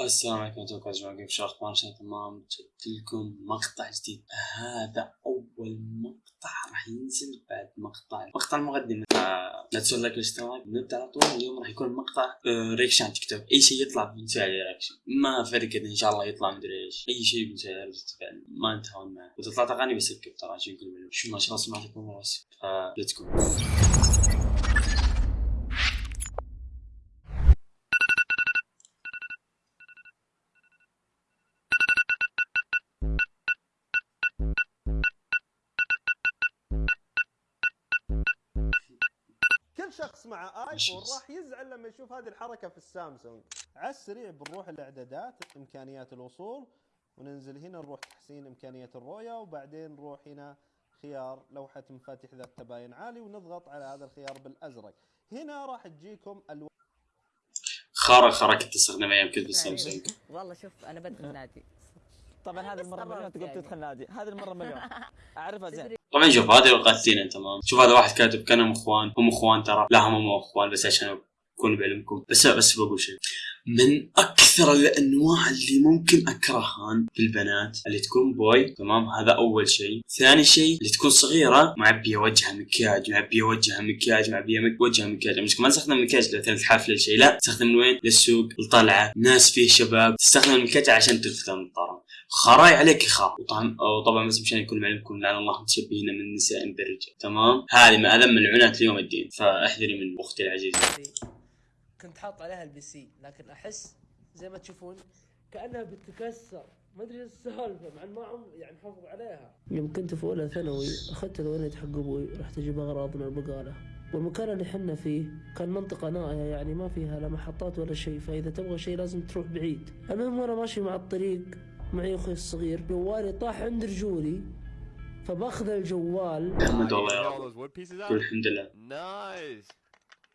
السلام عليكم ورحمة الله وبركاته. كيف شو تمام. جبت لكم مقطع جديد. هذا أول مقطع راح ينزل بعد مقطع مقطع المقدمة آه، لا تنسوا اللايك والاشتراك نبدأ على طول. اليوم راح يكون مقطع reaction TikTok أي شيء يطلع بنسوي عليه reaction ما فرق إن شاء الله يطلع مدري إيش. أي شيء بنسوي عليه reaction ما انتهون معه وإذا طلعت أغاني ب skip ترى. شو يقول شو ما شاء الله سمعتكم. راسي ف let's go شخص مع آيفون. راح يزعل لما يشوف هذه الحركة في السامسونج. على السريع بنروح الاعدادات إمكانيات الوصول وننزل هنا نروح تحسين امكانيات الرؤية وبعدين نروح هنا خيار لوحة مفاتيح ذات تباين عالي ونضغط على هذا الخيار بالأزرق. هنا راح تجيكم الوان خارة خارة كنت استخدم أيام كنت بالسامسونج. والله شوف أنا بدخل نادي. طبعا هذه المرة مليون تقول يعني. تدخل نادي. هذه المرة مليون. أعرفها زين. طبعا شوف هذه القاتلين تمام شوف هذا واحد كاتب كانهم إخوان هم إخوان ترى لا هم مو إخوان بس عشان أكون بعلمكم بس بس بقول شيء. من أكثر الأنواع اللي ممكن اكرهها في البنات اللي تكون بوي تمام؟ هذا أول شيء. ثاني شيء اللي تكون صغيرة معبية وجهها مكياج معبية وجهها مكياج معبية مك- وجهها مكياج. مش ما تستخدم مكياج مثلا الحفله شيء لا تستخدم من وين؟ للسوق الطلعه ناس فيه شباب. تستخدم المكياج عشان تلفت النظاره خراي عليك خار وطبعا وطبعا بس مشان يكون معلمكم لعن الله متشبهين من النساء بالرجال تمام؟ هذه من اذم ملعونات اليوم الدين. فاحذري من أختي العزيزة. كنت حاط عليها ال PC لكن أحس زي ما تشوفون كأنها بتتكسر. ما أدري إيش السالفة مع ما عم يعني حافظ عليها. يوم كنت في أولى ثانوي أخذت الولد حق أبوي رحت أجيب أغراض من البقالة. والمكان اللي حنا فيه كان منطقة نائية يعني ما فيها لا محطات ولا شيء فإذا تبغى شيء لازم تروح بعيد. المهم وأنا ماشي مع الطريق معي أخوي الصغير جوالي طاح عند رجولي فباخذ الجوال out? قول الحمد لله.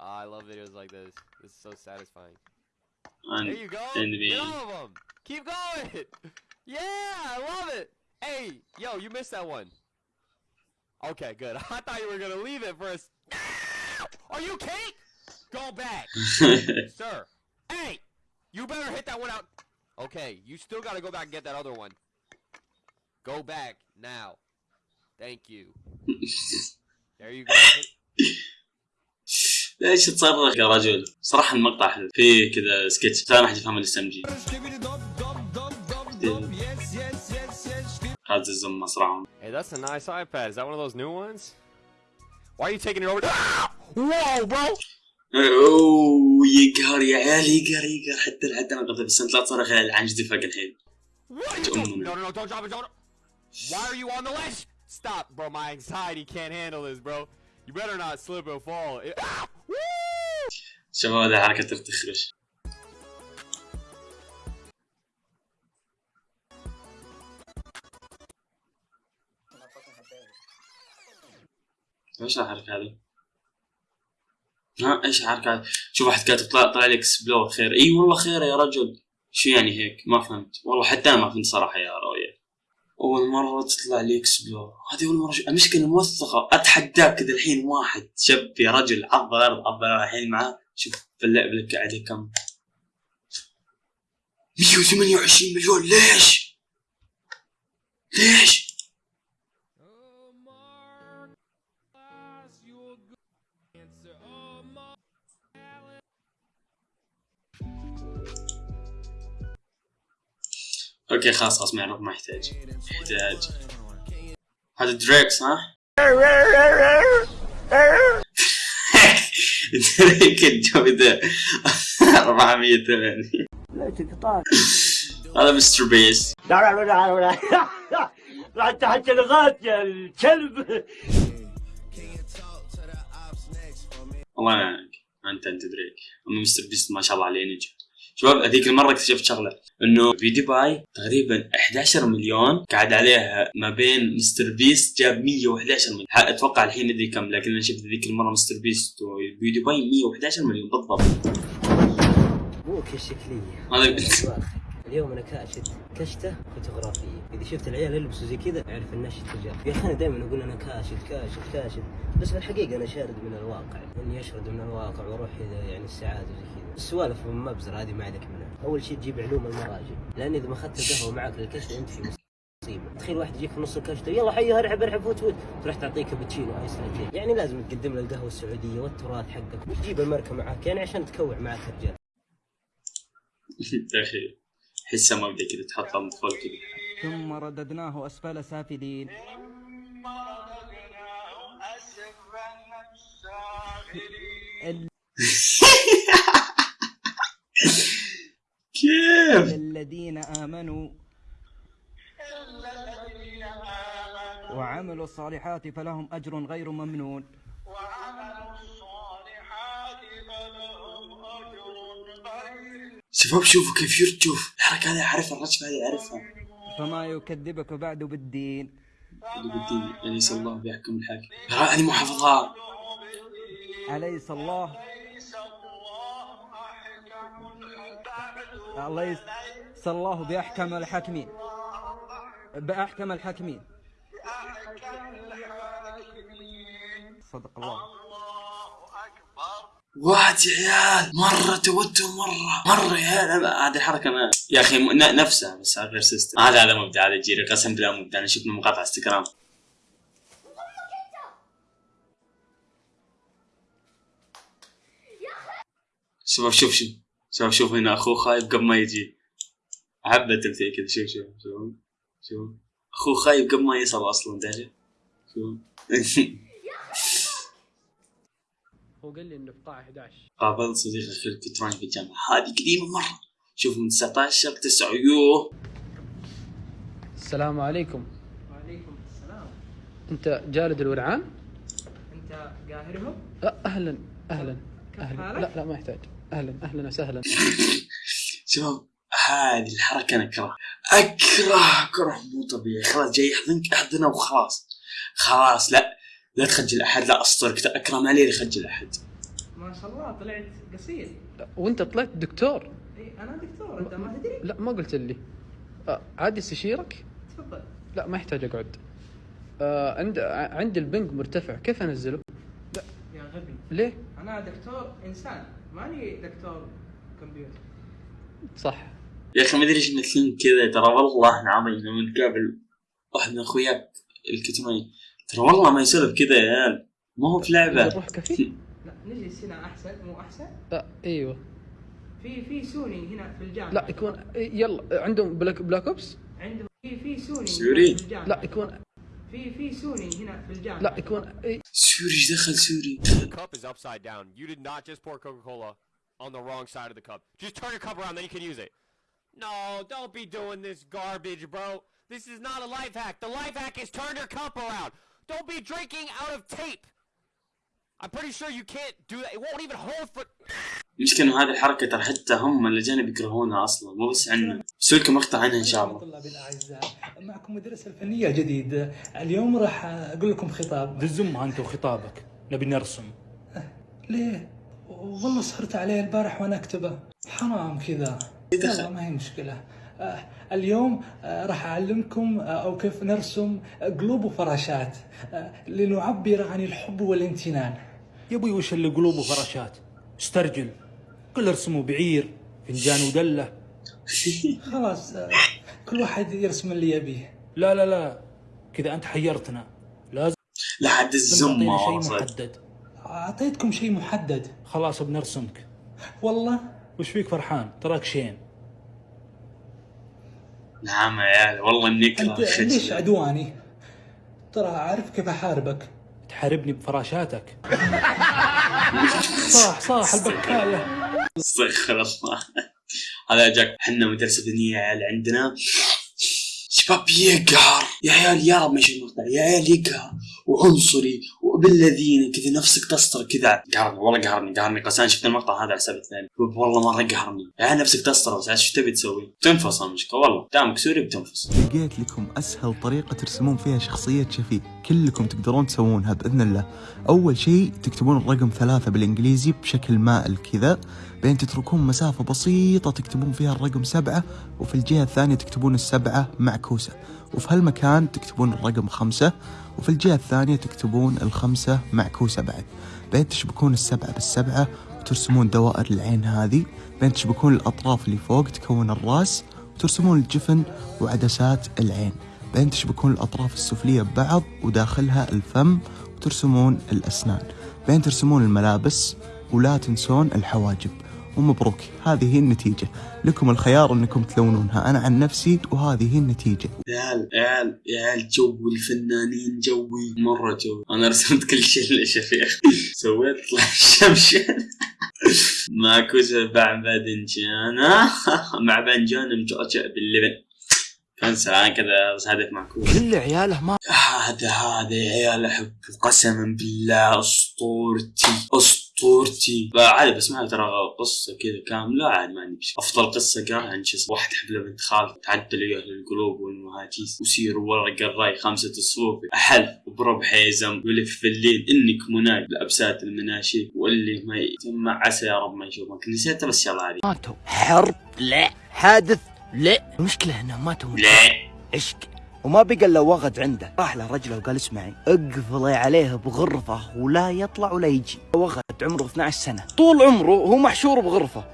Ah, I love videos like this. This is so satisfying. And There you go. Get all of them. Keep going. Yeah, I love it. Hey, yo, you missed that one. Okay, good. I thought you were gonna leave it for us. Are you Kate? Go back, sir. Hey, you better hit that one out. Okay, you still gotta go back and get that other one. Go back now. Thank you. There you go. ليش تصرخ يا رجل؟ صراحة المقطع حلو فيه كذا سكتش ثاني احد يفهم الاس ام جي هذا الزم مصرعهم Hey, that's a nice iPad. Is that one of those new ones? Why are you taking it over? Whoa, bro! اوه يقهر يا عيال يقهر يقهر حتى حتى أنا قلت بس انت لا تصرخ عن جدي فوق الحين. Why are you on the ledge? Stop, bro. My anxiety can't handle this, bro. You better not slip and fall. It- ah! Woo! شباب هذه حركة تختخرش إيش الحركة هذه؟ ها إيش هذه؟ شوف واحد كاتب طلع طلع لي اكسبلور خير إي والله خير يا رجل شو يعني هيك؟ ما فهمت والله حتى أنا ما فهمت صراحة يا راوية أول مرة تطلع لي اكسبلور هذه أول مرة شو- المشكلة موثقة أتحداك كذا الحين واحد شاب يا رجل عض الأرض عض الحين معاه شوف في اللعبة لك عليه كم 128 مليون ليش؟ ليش؟ أوكي خلاص خلاص ما يحتاج. يحتاج. هذا دريك صح؟ دريك الجودة 480 هذا مستر بيس انت حتى لغات يا الكلب الله يعينك. أنت أنت دريك. أما مستر بيست ما شاء الله عليه نجم شباب هذيك المرة اكتشفت شغلة إنه في دبي تقريبا 11 مليون قاعد عليها ما بين مستر بيست جاب 111 مليون. أتوقع الحين ندري كم لكن أنا شفت ذيك المرة مستر بيست وفي دبي 111 مليون بالضبط. الشكليه هذا اليوم أنا كاشت كشتة فوتوغرافية. إذا شفت العيال يلبسوا زي كذا أعرف النشط تجار يا أخي أنا دائما أقول أنا كاشت كاشت كاشت بس في الحقيقة أنا شارد من الواقع. إني أشرد من الواقع وأروح يعني السعاده وزي كذا. السوالف المبزرة هذه ما عليك منها. أول شيء تجيب علوم المراجع. لأن إذا ما أخذت القهوة معك للكشف أنت في مصيبة. تخيل واحد يجيك في نص الكشتة يلا حي ارحب ارحب فوت فوت تروح تعطيه كابتشينو iced latte يعني لازم تقدم له القهوة السعودية والتراث حقك. وتجيب الماركه معك يعني عشان تكوع معك الرجال. يا أخي. حسها ما بدي كذا تحط اطفال كذا ثم رددناه أسفل سافلين. كيف؟ الذين آمنوا وعملوا الصالحات فلهم أجر غير ممنون. شباب شوفوا كيف يرجف الحركة هذه أعرفها الرجفه هذه أعرفها. فما يكذبك بعد بالدين. اللي بدي أليس الله بيحكم الحاكم؟ ترى مو حافظها. أليس الله؟ أليس الله بأحكم الحاكمين؟ بأحكم الحاكمين. صدق الله. واحد يا عيال مرة توتر مرة مرة يا عيال. هذه الحركة ما يا أخي نفسها بس غير system هذا هذا مبدع هذا جيري. قسم بالله مبدع أنا شفت مقاطع انستغرام شباب شوف شوف. شباب شوف هنا أخوه خايف قبل ما يجي. حبه تمثيل كذا. شوف شوف شوف. شوف. أخوه خايف قبل ما يصل أصلا داري شوف. هو قال لي انه في قاعة 11 قابلت صديقي أخي الكتروني في الجامعة هذه قديمة مرة. شوف من 19 9 يوه. السلام عليكم. وعليكم السلام. أنت جالد الورعان؟ أنت قاهرهم؟ لا أهلا أهلا أهلا؟ لا لا ما يحتاج. أهلا أهلا وسهلا. شباب هذه الحركة أنا أكره. أكره كره مو طبيعي. خلاص جاي يحضنك أحضنه وخلاص. خلاص لا. لا تخجل احد لا اسطرك اكره ما لي يخجل احد ما شاء الله طلعت قصير. لا، وأنت طلعت دكتور. إيه أنا دكتور أنت ما تدري؟ لا ما قلت لي آه، عادي استشيرك؟ تفضل. لا ما يحتاج أقعد. آه عند ع- عندي البنج مرتفع. كيف أنزله؟ يا غبي. ليه؟ أنا دكتور إنسان. ماني دكتور كمبيوتر. صح. يا أخي ما أدري إيش كذا ترى والله العظيم لما نقابل واحد من أخوياك الكتروني ترى والله ما يسولف كذا يا عيال ما هو في لعبة نروح كافيه لا نجلس هنا أحسن مو أحسن؟ لا أيوه في في سوني هنا في الجامعة لا يكون يلا عندهم بلاك بلاك اوبس عندهم في في سوني سوري؟ هنا في الجامعة لا يكون في في سوني هنا في الجامعة لا يكون سوري إيش دخل سوري The cup is upside down. You did not just pour Coca-Cola on the wrong side of the cup. Just turn your cup around, then you can use it. No, don't be doing this garbage, bro. This is not a life hack. The life hack is turn your cup around. Don't be drinking out of tape. I'm pretty sure you can't do that. It won't even hold for. انه هذه الحركة ترى حتى هم الاجانب يكرهونها أصلا. مو بس عنا بسوي لكم مقطع عنها إن شاء الله؟ طلابي الأعزاء. معكم مدرس الفنية جديد. اليوم راح أقول لكم خطاب. دزمها أنت وخطابك. نبي نرسم. ليه؟ والله صرت عليه البارح وأنا أكتبه. حرام كذا. يلا ما هي مشكلة. آه، اليوم آه، راح أعلمكم آه، أو كيف نرسم قلوب وفراشات آه، لنعبر عن الحب والامتنان. يا أبوي وش اللي قلوب وفراشات؟ استرجل. كل ارسموا بعير فنجان ودلة. خلاص آه، كل واحد يرسم اللي يبيه. لا لا لا. كذا أنت حيرتنا. لازم لا حد الزمة شيء. محدد. أعطيتكم شيء محدد. خلاص بنرسمك. والله؟ وش فيك فرحان؟ تراك شين. نعم يا عيال والله إني اكره أنت ليش عدواني؟ ترى أعرف كيف أحاربك. تحاربني بفراشاتك. صاح صاح البكاية. استغفر الله هذا جاك. إحنا مدرسة دينية يا عيال عندنا. شباب يقهر. يا عيال يا رب ما يشوف المقطع يا عيال يقهر. وعنصري وبالذين كذا نفسك تسطر كذا. قهرني والله قهرني قهرني. قسان شفت المقطع هذا على حساب الثاني والله مرة قهرني. عيال نفسك تسطر بس إيش تبي تسوي؟ تنفص المشكلة والله. دامك سوري بتنفص. لقيت لكم أسهل طريقة ترسمون فيها شخصية شفيق كلكم تقدرون تسوونها بإذن الله. أول شيء تكتبون الرقم ثلاثة بالإنجليزي بشكل مائل كذا. بعدين تتركون مسافة بسيطة تكتبون فيها الرقم سبعة. وفي الجهة الثانية تكتبون السبعة معكوسة وفي هالمكان تكتبون الرقم خمسة. وفي الجهة الثانية تكتبون الخمسة معكوسة بعد بعدين تشبكون السبعة بالسبعة وترسمون دوائر العين هذه. بعدين تشبكون الأطراف اللي فوق تكون الرأس وترسمون الجفن وعدسات العين. بعدين تشبكون الأطراف السفلية ببعض وداخلها الفم وترسمون الأسنان. بعدين ترسمون الملابس ولا تنسون الحواجب. ومبروك هذه هي النتيجة. لكم الخيار أنكم تلونونها. أنا عن نفسي وهذه هي النتيجة. يا عيال يا عيال يا عيال جو الفنانين جوي. مرة جو أنا رسمت كل شيء إلا شفيخ سويت طلع شمشان معكوسة مع باذنجان مع باذنجان مجعجع باللبن. كان سلام كذا بس هدف معكوس كل عياله ما هذا هذا يا عيال احبه قسما بالله أسطورتي. اسطورتي عادي بسمعها ترى قصة كذا كاملة عاد ما عندي أفضل قصة قرأها عن شو اسمه واحد حفله بنت خالته تعدل أهل القلوب والمهاجيس وسير ورق الراي خمسة الصفوف أحل وبرب حيزم ولف في الليل إنك مناي بابسات المناشيد واللي ما يجمع عسى يا رب ما يشوفك. نسيتها بس يلا عادي ماتوا. حرب لا. حادث لا. المشكلة إنهم ماتوا. لا. عشق وما بقى إلا وغد عنده. راح له رجله وقال اسمعي اقفلي عليه بغرفة ولا يطلع ولا يجي. وغد عمره 12 سنة. طول عمره هو محشور بغرفة.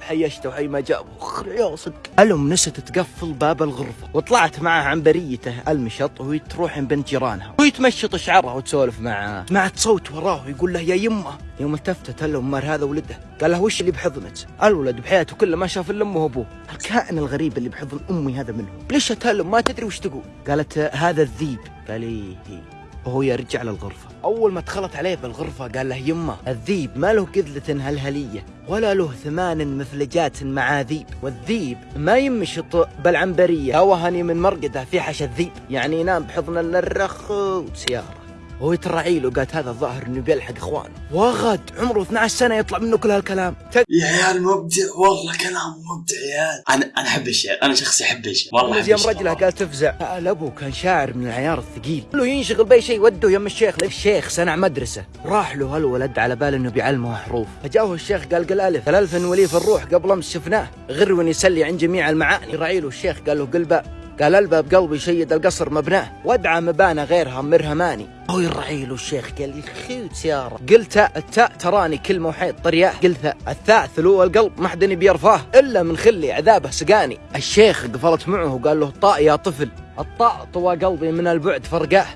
حيشته وحي ما جابه يا صدق ألم نست تقفل باب الغرفة. وطلعت معه عن بريته المشط وهي تروح بنت جيرانها. وهي تمشط شعرها وتسولف معاه سمعت صوت وراه ويقول له يا يمه. يوم التفتت الام مر هذا ولده. قال له وش اللي بحضنك؟ الولد بحياته كله ما شاف إلا أمه وأبوه. الكائن الغريب اللي بحضن أمي هذا منه. ليش الام ما تدري وش تقول. قالت هذا الذيب. قال إيه إيه. وهو يرجع للغرفة. أول ما دخلت عليه بالغرفة قال له يمه الذيب ما له قذلة هلهلية. ولا له ثمان مثلجات مع ذيب. والذيب ما يمشط بالعنبرية توهني من مرقده في حش الذيب. يعني ينام بحضن الرخ وسيارة وهو يترعي له. قالت هذا الظاهر إنه بيلحق اخوانه وغد. عمره 12 سنة يطلع منه كل هالكلام. يا عيال مبدع. والله كلام مبدع يا عيال. أنا أنا أحب الشعر. أنا شخصي أحب الشعر. والله أحب يوم رجلة قال تفزع الابو كان شاعر من العيار الثقيل. له ينشغل بأي شيء. وده يم الشيخ. الشيخ صنع مدرسة. راح له هالولد على بال إنه بيعلمه حروف. فجاءه الشيخ قال قل ألف. الالف ولي في الروح قبل أمس شفناه. غرون يسلي عن جميع المعاني. راعي له الشيخ قال له قل باء قال الباب قلبي شيد القصر مبناه وادعى مبانى غيرها مرهماني. هو الرعيل الشيخ قال لي خيوت سيارة قلت التاء تراني كلمة وحيد طرياه. قلت الثاء ثلو القلب ما حدني بيرفاه إلا من خلي عذابه سقاني. الشيخ قفلت معه وقال له الطاء يا طفل الطاء طوى قلبي من البعد فرقاه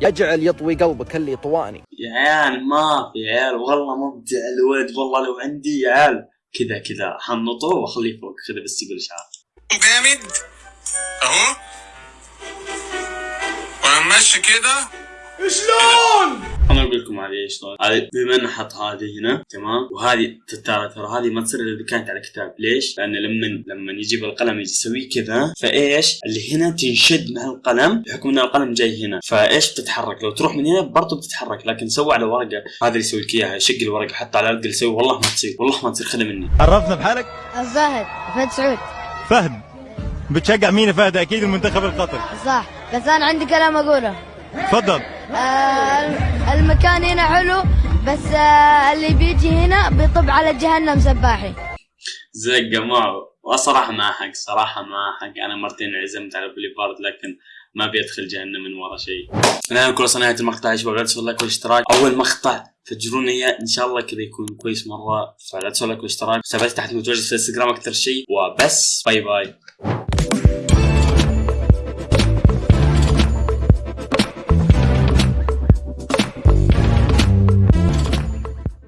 يجعل يطوي قلبك اللي طواني. يا عيال ما في يا عيال والله مبدع الولد والله لو عندي يا عيال. كذا كذا حنطه واخليه فوق كذا بس يقول شعر. جامد. اهو. ونمشي كده. شلون؟ أنا أقول لكم هذه شلون هذه بما إنه حط هذه هنا تمام؟ وهذه ترى ترى هذه ما تصير إلا إذا كانت على كتاب. ليش؟ لأن لما لما يجيب القلم يجي يسويه كذا فإيش؟ اللي هنا تنشد مع القلم بحكم إن القلم جاي هنا. فإيش بتتحرك؟ لو تروح من هنا برضه بتتحرك لكن سوى على ورقة. هذا اللي يسوي لك إياها يشق الورقة حط على الأرض يسوي. والله ما تصير والله ما تصير. خذها مني. عرفنا بحالك؟ فهد فهد سعود. فهد. بتشجع مين يا فهد؟ أكيد المنتخب القطري صح. بس أنا عندي كلام أقوله. تفضل. آه المكان هنا حلو بس آه اللي بيجي هنا بيطب على جهنم سباحي. زقه معه وصراحة ما حق صراحة ما حق. أنا مرتين عزمت على بوليفارد لكن ما بيدخل جهنم من ورا شيء. أنا كل نهايه المقطع يا شباب لا تنسوا اللايك والاشتراك أول مقطع فجرونا اياه إن شاء الله كذا يكون كويس مرة. فلا تنسوا اللايك والاشتراك حساباتي تحت متواجد في الانستغرام أكثر شيء. وبس. bye bye.